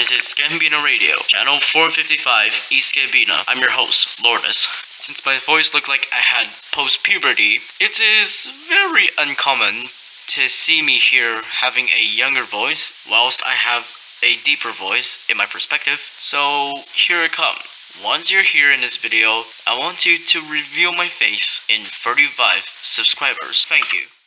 This is Gambino Radio, channel 455, East Gambino. I'm your host, Lourdes. Since my voice looked like I had post puberty, it is very uncommon to see me here having a younger voice, whilst I have a deeper voice in my perspective. So here it comes. Once you're here in this video, I want you to reveal my face in 35 subscribers. Thank you.